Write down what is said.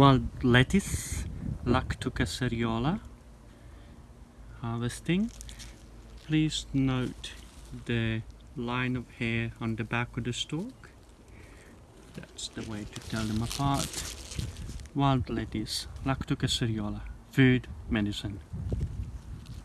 wild lettuce, Lactuca serriola, harvesting. Please note the line of hair on the back of the stalk. That's the way to tell them apart. Wild lettuce, Lactuca serriola, food, medicine.